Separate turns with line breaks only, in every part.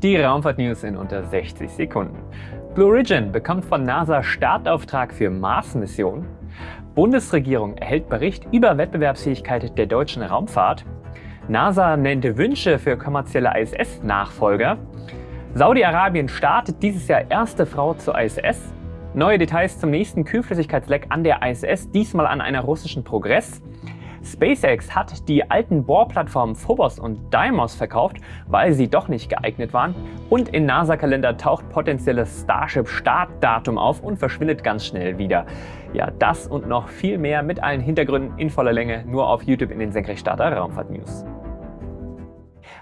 Die Raumfahrt-News in unter 60 Sekunden. Blue Origin bekommt von NASA Startauftrag für Mars-Mission. Bundesregierung erhält Bericht über Wettbewerbsfähigkeit der deutschen Raumfahrt. NASA nennt Wünsche für kommerzielle ISS-Nachfolger. Saudi-Arabien startet dieses Jahr erste Frau zur ISS. Neue Details zum nächsten Kühlflüssigkeitsleck an der ISS, diesmal an einer russischen Progress. SpaceX hat die alten Bohrplattformen Phobos und Deimos verkauft, weil sie doch nicht geeignet waren. Und in NASA-Kalender taucht potenzielles Starship-Startdatum auf und verschwindet ganz schnell wieder. Ja, das und noch viel mehr mit allen Hintergründen in voller Länge nur auf YouTube in den Senkrechtstarter Raumfahrt News.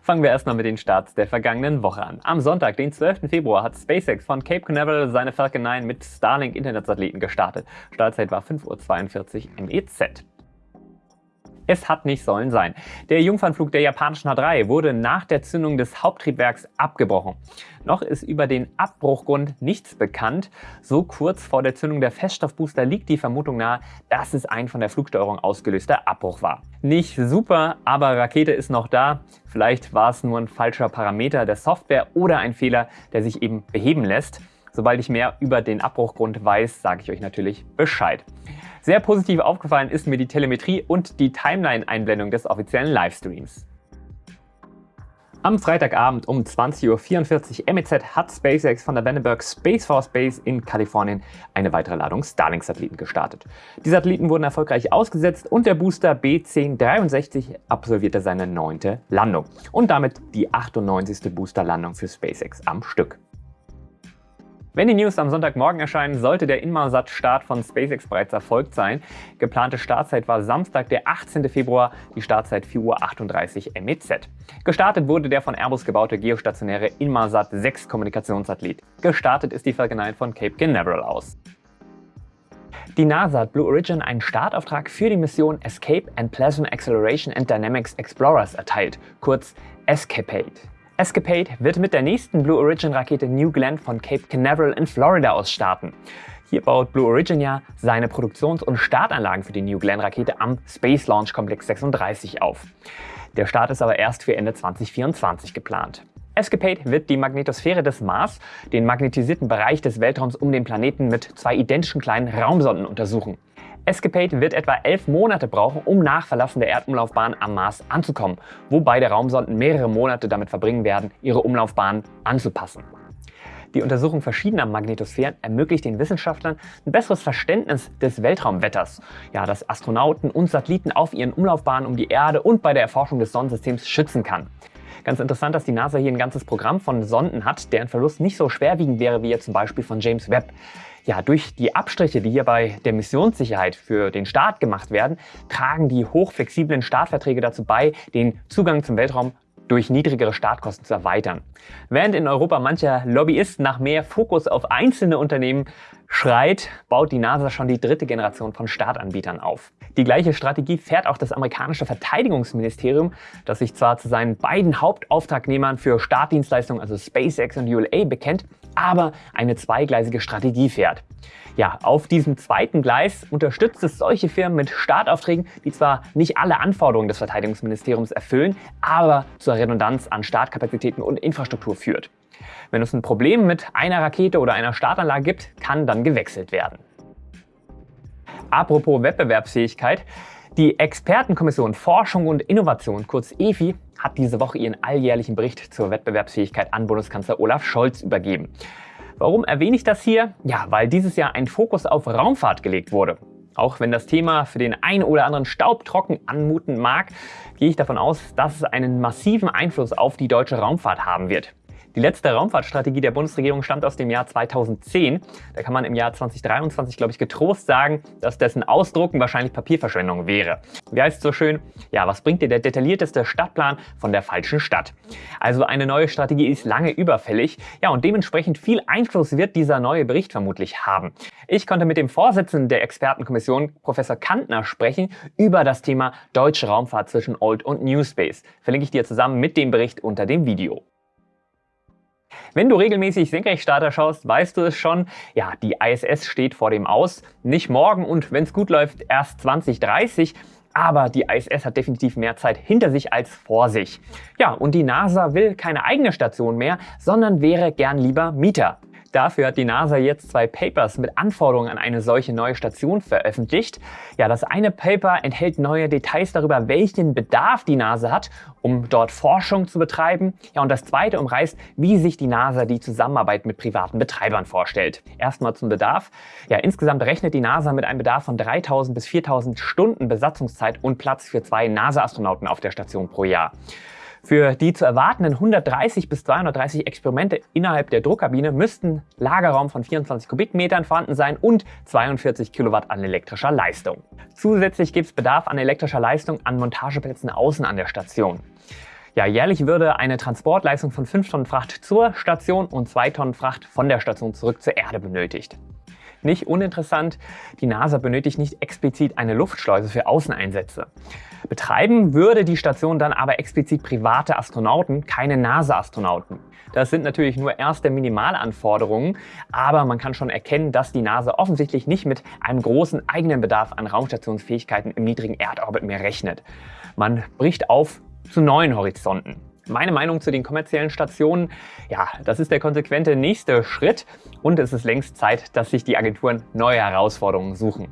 Fangen wir erstmal mit den Starts der vergangenen Woche an. Am Sonntag, den 12. Februar, hat SpaceX von Cape Canaveral seine Falcon 9 mit Starlink Internetsatelliten gestartet. Startzeit war 5.42 Uhr MEZ. Es hat nicht sollen sein. Der Jungfernflug der japanischen H3 wurde nach der Zündung des Haupttriebwerks abgebrochen. Noch ist über den Abbruchgrund nichts bekannt. So kurz vor der Zündung der Feststoffbooster liegt die Vermutung nahe, dass es ein von der Flugsteuerung ausgelöster Abbruch war. Nicht super, aber Rakete ist noch da. Vielleicht war es nur ein falscher Parameter der Software oder ein Fehler, der sich eben beheben lässt. Sobald ich mehr über den Abbruchgrund weiß, sage ich euch natürlich Bescheid. Sehr positiv aufgefallen ist mir die Telemetrie und die Timeline-Einblendung des offiziellen Livestreams. Am Freitagabend um 20.44 Uhr MEZ hat SpaceX von der Vandenberg Space Force Base in Kalifornien eine weitere Ladung Starlink-Satelliten gestartet. Die Satelliten wurden erfolgreich ausgesetzt und der Booster B1063 absolvierte seine neunte Landung und damit die 98. Boosterlandung für SpaceX am Stück. Wenn die News am Sonntagmorgen erscheinen, sollte der Inmarsat-Start von SpaceX bereits erfolgt sein. Geplante Startzeit war Samstag, der 18. Februar, die Startzeit 4.38 Uhr MEZ. Gestartet wurde der von Airbus gebaute geostationäre Inmarsat 6 Kommunikationssatellit. Gestartet ist die Falcon 9 von Cape Canaveral aus. Die NASA hat Blue Origin einen Startauftrag für die Mission Escape and Plasma Acceleration and Dynamics Explorers erteilt, kurz ESCAPADE. Escapade wird mit der nächsten Blue Origin Rakete New Glenn von Cape Canaveral in Florida aus starten. Hier baut Blue Origin ja seine Produktions- und Startanlagen für die New Glenn Rakete am Space Launch Complex 36 auf. Der Start ist aber erst für Ende 2024 geplant. Escapade wird die Magnetosphäre des Mars, den magnetisierten Bereich des Weltraums um den Planeten mit zwei identischen kleinen Raumsonden untersuchen. Escapade wird etwa elf Monate brauchen, um nach Verlassen der Erdumlaufbahn am Mars anzukommen, wo beide Raumsonden mehrere Monate damit verbringen werden, ihre Umlaufbahn anzupassen. Die Untersuchung verschiedener Magnetosphären ermöglicht den Wissenschaftlern ein besseres Verständnis des Weltraumwetters, ja, das Astronauten und Satelliten auf ihren Umlaufbahnen um die Erde und bei der Erforschung des Sonnensystems schützen kann. Ganz interessant, dass die NASA hier ein ganzes Programm von Sonden hat, deren Verlust nicht so schwerwiegend wäre wie jetzt zum Beispiel von James Webb. Ja, durch die Abstriche, die hier bei der Missionssicherheit für den Start gemacht werden, tragen die hochflexiblen Startverträge dazu bei, den Zugang zum Weltraum durch niedrigere Startkosten zu erweitern. Während in Europa mancher Lobbyist nach mehr Fokus auf einzelne Unternehmen schreit, baut die NASA schon die dritte Generation von Startanbietern auf. Die gleiche Strategie fährt auch das amerikanische Verteidigungsministerium, das sich zwar zu seinen beiden Hauptauftragnehmern für Startdienstleistungen, also SpaceX und ULA, bekennt, aber eine zweigleisige Strategie fährt. Ja, auf diesem zweiten Gleis unterstützt es solche Firmen mit Startaufträgen, die zwar nicht alle Anforderungen des Verteidigungsministeriums erfüllen, aber zur Redundanz an Startkapazitäten und Infrastruktur führt. Wenn es ein Problem mit einer Rakete oder einer Startanlage gibt, kann dann gewechselt werden. Apropos Wettbewerbsfähigkeit, die Expertenkommission Forschung und Innovation, kurz EFI, hat diese Woche ihren alljährlichen Bericht zur Wettbewerbsfähigkeit an Bundeskanzler Olaf Scholz übergeben. Warum erwähne ich das hier? Ja, weil dieses Jahr ein Fokus auf Raumfahrt gelegt wurde. Auch wenn das Thema für den einen oder anderen staubtrocken anmuten mag, gehe ich davon aus, dass es einen massiven Einfluss auf die deutsche Raumfahrt haben wird. Die letzte Raumfahrtstrategie der Bundesregierung stammt aus dem Jahr 2010. Da kann man im Jahr 2023, glaube ich, getrost sagen, dass dessen Ausdrucken wahrscheinlich Papierverschwendung wäre. Wie heißt es so schön? Ja, was bringt dir der detaillierteste Stadtplan von der falschen Stadt? Also eine neue Strategie ist lange überfällig. Ja, und dementsprechend viel Einfluss wird dieser neue Bericht vermutlich haben. Ich konnte mit dem Vorsitzenden der Expertenkommission, Professor Kantner, sprechen über das Thema deutsche Raumfahrt zwischen Old und New Space. Verlinke ich dir zusammen mit dem Bericht unter dem Video. Wenn du regelmäßig Senkrechtstarter schaust, weißt du es schon, ja, die ISS steht vor dem Aus. Nicht morgen und wenn es gut läuft, erst 2030. aber die ISS hat definitiv mehr Zeit hinter sich als vor sich. Ja, und die NASA will keine eigene Station mehr, sondern wäre gern lieber Mieter. Dafür hat die NASA jetzt zwei Papers mit Anforderungen an eine solche neue Station veröffentlicht. Ja, das eine Paper enthält neue Details darüber, welchen Bedarf die NASA hat, um dort Forschung zu betreiben. Ja, und das zweite umreißt, wie sich die NASA die Zusammenarbeit mit privaten Betreibern vorstellt. Erstmal zum Bedarf. Ja, insgesamt rechnet die NASA mit einem Bedarf von 3000 bis 4000 Stunden Besatzungszeit und Platz für zwei NASA-Astronauten auf der Station pro Jahr. Für die zu erwartenden 130 bis 230 Experimente innerhalb der Druckkabine müssten Lagerraum von 24 Kubikmetern vorhanden sein und 42 Kilowatt an elektrischer Leistung. Zusätzlich gibt es Bedarf an elektrischer Leistung an Montageplätzen außen an der Station. Ja, jährlich würde eine Transportleistung von 5 Tonnen Fracht zur Station und 2 Tonnen Fracht von der Station zurück zur Erde benötigt. Nicht uninteressant, die NASA benötigt nicht explizit eine Luftschleuse für Außeneinsätze. Betreiben würde die Station dann aber explizit private Astronauten, keine NASA-Astronauten. Das sind natürlich nur erste Minimalanforderungen, aber man kann schon erkennen, dass die NASA offensichtlich nicht mit einem großen eigenen Bedarf an Raumstationsfähigkeiten im niedrigen Erdorbit mehr rechnet. Man bricht auf zu neuen Horizonten. Meine Meinung zu den kommerziellen Stationen, ja, das ist der konsequente nächste Schritt und es ist längst Zeit, dass sich die Agenturen neue Herausforderungen suchen.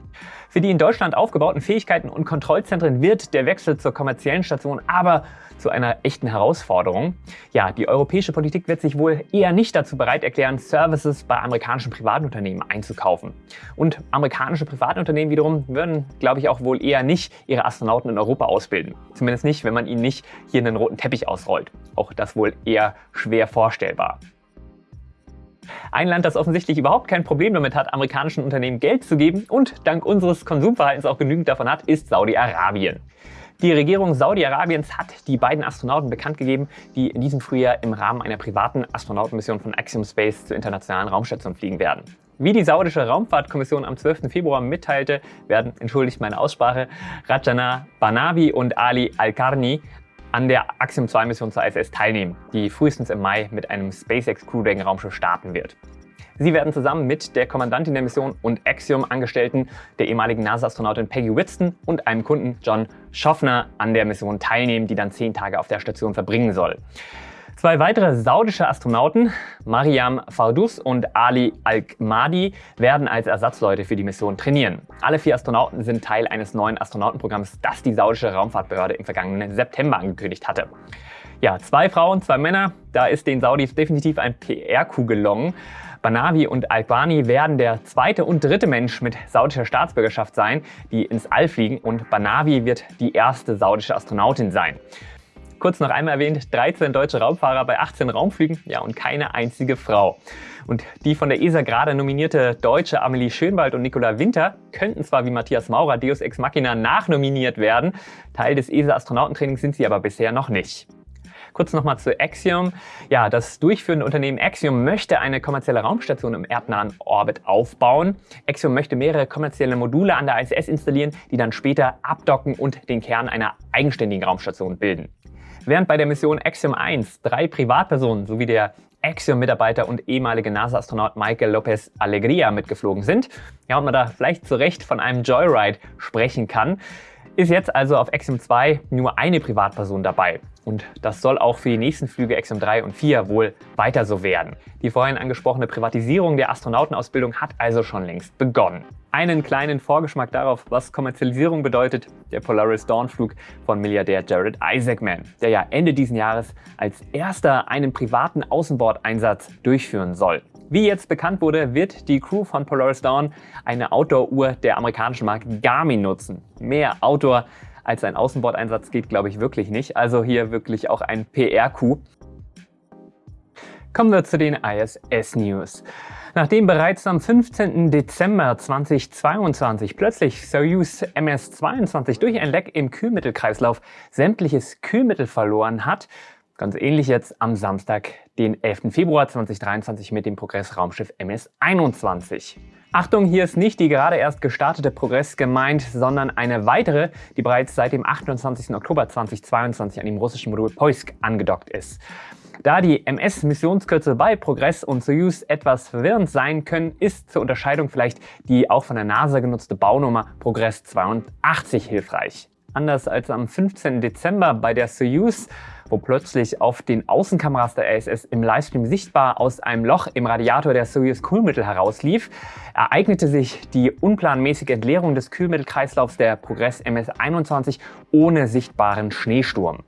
Für die in Deutschland aufgebauten Fähigkeiten und Kontrollzentren wird der Wechsel zur kommerziellen Station aber zu einer echten Herausforderung. Ja, die europäische Politik wird sich wohl eher nicht dazu bereit erklären, Services bei amerikanischen Privatunternehmen einzukaufen. Und amerikanische Privatunternehmen wiederum würden, glaube ich, auch wohl eher nicht ihre Astronauten in Europa ausbilden. Zumindest nicht, wenn man ihnen nicht hier einen roten Teppich ausrollt. Auch das wohl eher schwer vorstellbar. Ein Land, das offensichtlich überhaupt kein Problem damit hat, amerikanischen Unternehmen Geld zu geben und dank unseres Konsumverhaltens auch genügend davon hat, ist Saudi-Arabien. Die Regierung Saudi-Arabiens hat die beiden Astronauten bekannt gegeben, die in diesem Frühjahr im Rahmen einer privaten Astronautenmission von Axiom Space zur internationalen Raumstation fliegen werden. Wie die saudische Raumfahrtkommission am 12. Februar mitteilte, werden, entschuldigt meine Aussprache, Rajana Banavi und Ali Al-Karni an der Axiom 2 Mission zur ISS teilnehmen, die frühestens im Mai mit einem SpaceX Crew Dragon Raumschiff starten wird. Sie werden zusammen mit der Kommandantin der Mission und Axiom-Angestellten, der ehemaligen NASA-Astronautin Peggy Whitson und einem Kunden John Schaffner an der Mission teilnehmen, die dann zehn Tage auf der Station verbringen soll. Zwei weitere saudische Astronauten, Mariam Fardous und Ali Al-Mahdi, werden als Ersatzleute für die Mission trainieren. Alle vier Astronauten sind Teil eines neuen Astronautenprogramms, das die saudische Raumfahrtbehörde im vergangenen September angekündigt hatte. Ja, zwei Frauen, zwei Männer, da ist den Saudis definitiv ein PR-Coup gelungen. Banavi und Albani werden der zweite und dritte Mensch mit saudischer Staatsbürgerschaft sein, die ins All fliegen und Banavi wird die erste saudische Astronautin sein. Kurz noch einmal erwähnt, 13 deutsche Raumfahrer bei 18 Raumflügen, ja und keine einzige Frau. Und die von der ESA gerade nominierte deutsche Amelie Schönwald und Nicola Winter könnten zwar wie Matthias Maurer Deus Ex Machina nachnominiert werden, Teil des ESA-Astronautentrainings sind sie aber bisher noch nicht. Kurz nochmal zu Axiom. Ja, das durchführende Unternehmen Axiom möchte eine kommerzielle Raumstation im erdnahen Orbit aufbauen. Axiom möchte mehrere kommerzielle Module an der ISS installieren, die dann später abdocken und den Kern einer eigenständigen Raumstation bilden. Während bei der Mission Axiom 1 drei Privatpersonen sowie der Axiom-Mitarbeiter und ehemalige NASA-Astronaut Michael Lopez Alegria mitgeflogen sind, ja, und man da vielleicht zu Recht von einem Joyride sprechen kann, ist jetzt also auf Axiom 2 nur eine Privatperson dabei. Und das soll auch für die nächsten Flüge Axiom 3 und 4 wohl weiter so werden. Die vorhin angesprochene Privatisierung der Astronautenausbildung hat also schon längst begonnen. Einen kleinen Vorgeschmack darauf, was Kommerzialisierung bedeutet, der Polaris Dawn-Flug von Milliardär Jared Isaacman, der ja Ende diesen Jahres als erster einen privaten Außenbordeinsatz durchführen soll. Wie jetzt bekannt wurde, wird die Crew von Polaris Dawn eine Outdoor-Uhr der amerikanischen Marke Garmin nutzen. Mehr Outdoor als ein Außenbordeinsatz geht, glaube ich, wirklich nicht. Also hier wirklich auch ein PR-Coup. Kommen wir zu den ISS-News. Nachdem bereits am 15. Dezember 2022 plötzlich Soyuz MS-22 durch ein Leck im Kühlmittelkreislauf sämtliches Kühlmittel verloren hat, Ganz ähnlich jetzt am Samstag, den 11. Februar 2023 mit dem Progress-Raumschiff MS-21. Achtung, hier ist nicht die gerade erst gestartete Progress gemeint, sondern eine weitere, die bereits seit dem 28. Oktober 2022 an dem russischen Modul Poisk angedockt ist. Da die MS-Missionskürzel bei Progress und Soyuz etwas verwirrend sein können, ist zur Unterscheidung vielleicht die auch von der NASA genutzte Baunummer Progress 82 hilfreich. Anders als am 15. Dezember bei der Soyuz, wo plötzlich auf den Außenkameras der ISS im Livestream sichtbar aus einem Loch im Radiator der Soyuz Kühlmittel herauslief, ereignete sich die unplanmäßige Entleerung des Kühlmittelkreislaufs der Progress MS-21 ohne sichtbaren Schneesturm.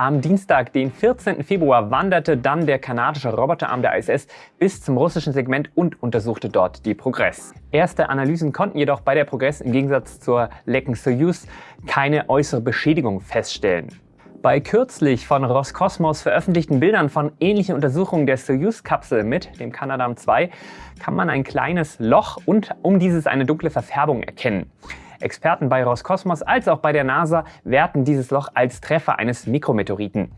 Am Dienstag, den 14. Februar, wanderte dann der kanadische Roboterarm der ISS bis zum russischen Segment und untersuchte dort die Progress. Erste Analysen konnten jedoch bei der Progress im Gegensatz zur lecken Soyuz keine äußere Beschädigung feststellen. Bei kürzlich von Roskosmos veröffentlichten Bildern von ähnlichen Untersuchungen der Soyuz-Kapsel mit dem Canadarm2 kann man ein kleines Loch und um dieses eine dunkle Verfärbung erkennen. Experten bei Roskosmos als auch bei der NASA werten dieses Loch als Treffer eines Mikrometeoriten.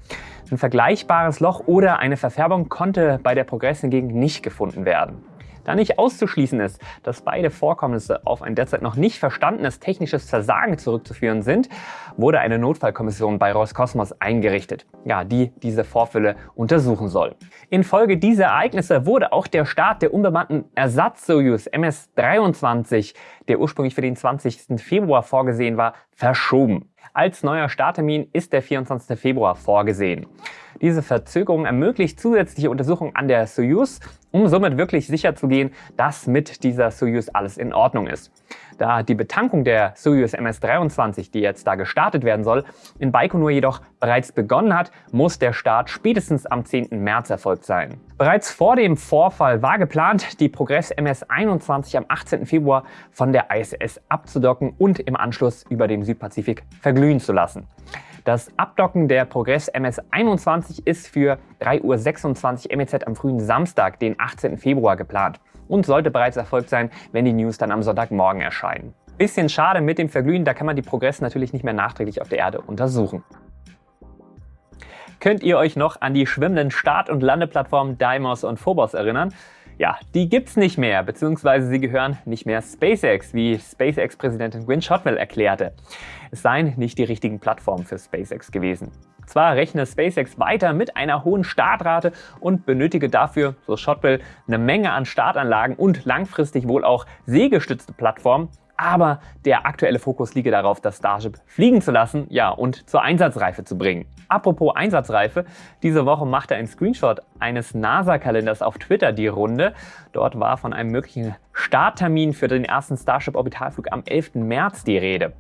Ein vergleichbares Loch oder eine Verfärbung konnte bei der Progress hingegen nicht gefunden werden. Da nicht auszuschließen ist, dass beide Vorkommnisse auf ein derzeit noch nicht verstandenes technisches Versagen zurückzuführen sind, wurde eine Notfallkommission bei Roskosmos eingerichtet, ja, die diese Vorfälle untersuchen soll. Infolge dieser Ereignisse wurde auch der Start der unbemannten Ersatz-Soyuz MS-23, der ursprünglich für den 20. Februar vorgesehen war, verschoben. Als neuer Starttermin ist der 24. Februar vorgesehen. Diese Verzögerung ermöglicht zusätzliche Untersuchungen an der Soyuz, um somit wirklich sicher zu gehen, dass mit dieser Soyuz alles in Ordnung ist. Da die Betankung der Soyuz MS-23, die jetzt da gestartet werden soll, in Baikonur jedoch bereits begonnen hat, muss der Start spätestens am 10. März erfolgt sein. Bereits vor dem Vorfall war geplant, die Progress MS-21 am 18. Februar von der ISS abzudocken und im Anschluss über den Südpazifik verglühen zu lassen. Das Abdocken der Progress MS-21 ist für 3.26 Uhr MEZ am frühen Samstag, den 18. Februar geplant und sollte bereits erfolgt sein, wenn die News dann am Sonntagmorgen erscheinen. Bisschen schade mit dem Verglühen, da kann man die Progress natürlich nicht mehr nachträglich auf der Erde untersuchen. Könnt ihr euch noch an die schwimmenden Start- und Landeplattformen Deimos und Phobos erinnern? Ja, die gibt's nicht mehr, beziehungsweise sie gehören nicht mehr SpaceX, wie SpaceX-Präsidentin Gwynne Shotwell erklärte. Es seien nicht die richtigen Plattformen für SpaceX gewesen. Zwar rechne SpaceX weiter mit einer hohen Startrate und benötige dafür, so Shotwell, eine Menge an Startanlagen und langfristig wohl auch seegestützte Plattformen, aber der aktuelle Fokus liege darauf, das Starship fliegen zu lassen ja, und zur Einsatzreife zu bringen. Apropos Einsatzreife, diese Woche machte ein Screenshot eines NASA-Kalenders auf Twitter die Runde. Dort war von einem möglichen Starttermin für den ersten Starship-Orbitalflug am 11. März die Rede.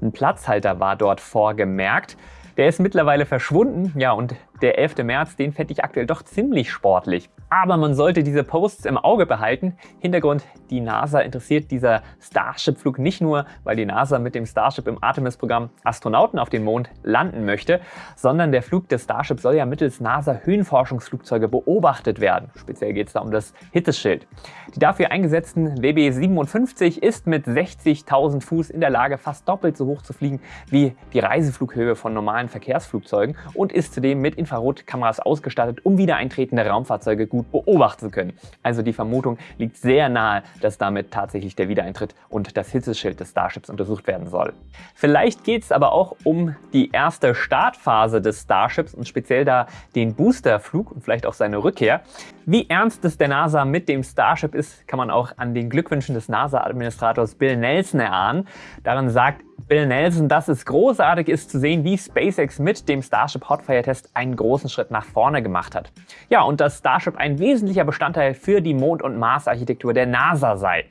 Ein Platzhalter war dort vorgemerkt. Der ist mittlerweile verschwunden, ja, und der 11. März, den fände ich aktuell doch ziemlich sportlich. Aber man sollte diese Posts im Auge behalten. Hintergrund, die NASA interessiert dieser Starship-Flug nicht nur, weil die NASA mit dem Starship im Artemis-Programm Astronauten auf den Mond landen möchte, sondern der Flug des Starship soll ja mittels NASA-Höhenforschungsflugzeuge beobachtet werden. Speziell geht es da um das Hitzeschild. Die dafür eingesetzten WB-57 ist mit 60.000 Fuß in der Lage, fast doppelt so hoch zu fliegen wie die Reiseflughöhe von normalen Verkehrsflugzeugen und ist zudem mit Infrarotkameras ausgestattet, um wieder eintretende Raumfahrzeuge gut beobachten zu können. Also die Vermutung liegt sehr nahe, dass damit tatsächlich der Wiedereintritt und das Hitzeschild des Starships untersucht werden soll. Vielleicht geht es aber auch um die erste Startphase des Starships und speziell da den Boosterflug und vielleicht auch seine Rückkehr. Wie ernst es der NASA mit dem Starship ist, kann man auch an den Glückwünschen des NASA-Administrators Bill Nelson erahnen. Darin sagt Bill Nelson, dass es großartig ist zu sehen, wie SpaceX mit dem Starship Hotfire Test einen großen Schritt nach vorne gemacht hat. Ja, und dass Starship ein wesentlicher Bestandteil für die Mond- und Mars-Architektur der NASA sei.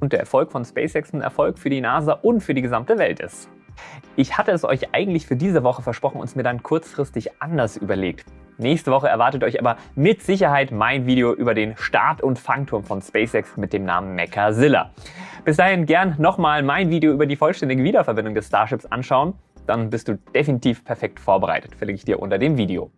Und der Erfolg von SpaceX ein Erfolg für die NASA und für die gesamte Welt ist. Ich hatte es euch eigentlich für diese Woche versprochen und es mir dann kurzfristig anders überlegt. Nächste Woche erwartet euch aber mit Sicherheit mein Video über den Start- und Fangturm von SpaceX mit dem Namen Mechazilla. Bis dahin gern nochmal mein Video über die vollständige Wiederverwendung des Starships anschauen. Dann bist du definitiv perfekt vorbereitet, verlinke ich dir unter dem Video.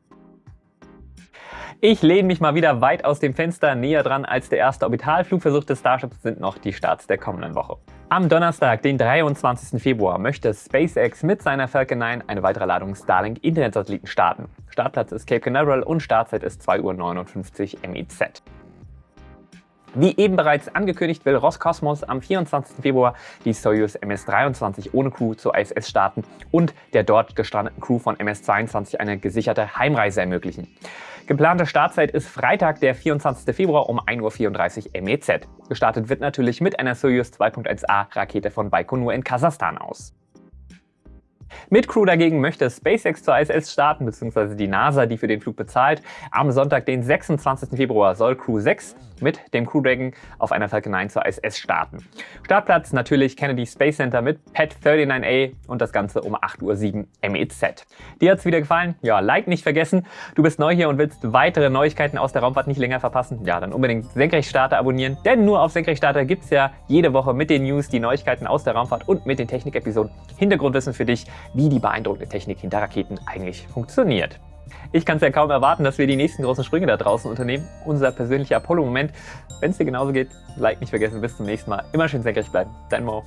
Ich lehne mich mal wieder weit aus dem Fenster. Näher dran als der erste Orbitalflugversuch des Starships sind noch die Starts der kommenden Woche. Am Donnerstag, den 23. Februar, möchte SpaceX mit seiner Falcon 9 eine weitere Ladung Starlink Internetsatelliten starten. Startplatz ist Cape Canaveral und Startzeit ist 2.59 Uhr MEZ. Wie eben bereits angekündigt, will Roskosmos am 24. Februar die Soyuz MS-23 ohne Crew zur ISS starten und der dort gestrandeten Crew von MS-22 eine gesicherte Heimreise ermöglichen. Geplante Startzeit ist Freitag, der 24. Februar um 1.34 Uhr MEZ. Gestartet wird natürlich mit einer Soyuz 2.1a Rakete von Baikonur in Kasachstan aus. Mit Crew dagegen möchte SpaceX zur ISS starten, beziehungsweise die NASA, die für den Flug bezahlt. Am Sonntag, den 26. Februar, soll Crew 6 mit dem Crew Dragon auf einer Falcon 9 zur ISS starten. Startplatz natürlich Kennedy Space Center mit PET 39A und das Ganze um 8.07 Uhr MEZ. Dir hat's wieder gefallen? Ja, Like nicht vergessen. Du bist neu hier und willst weitere Neuigkeiten aus der Raumfahrt nicht länger verpassen? Ja, dann unbedingt Senkrechtstarter abonnieren, denn nur auf Senkrechtstarter gibt's ja jede Woche mit den News die Neuigkeiten aus der Raumfahrt und mit den Technik-Episoden Hintergrundwissen für dich, wie die beeindruckende Technik hinter Raketen eigentlich funktioniert. Ich kann es ja kaum erwarten, dass wir die nächsten großen Sprünge da draußen unternehmen. Unser persönlicher Apollo-Moment. Wenn es dir genauso geht, Like nicht vergessen. Bis zum nächsten Mal. Immer schön senkrecht bleiben. Dein Mo.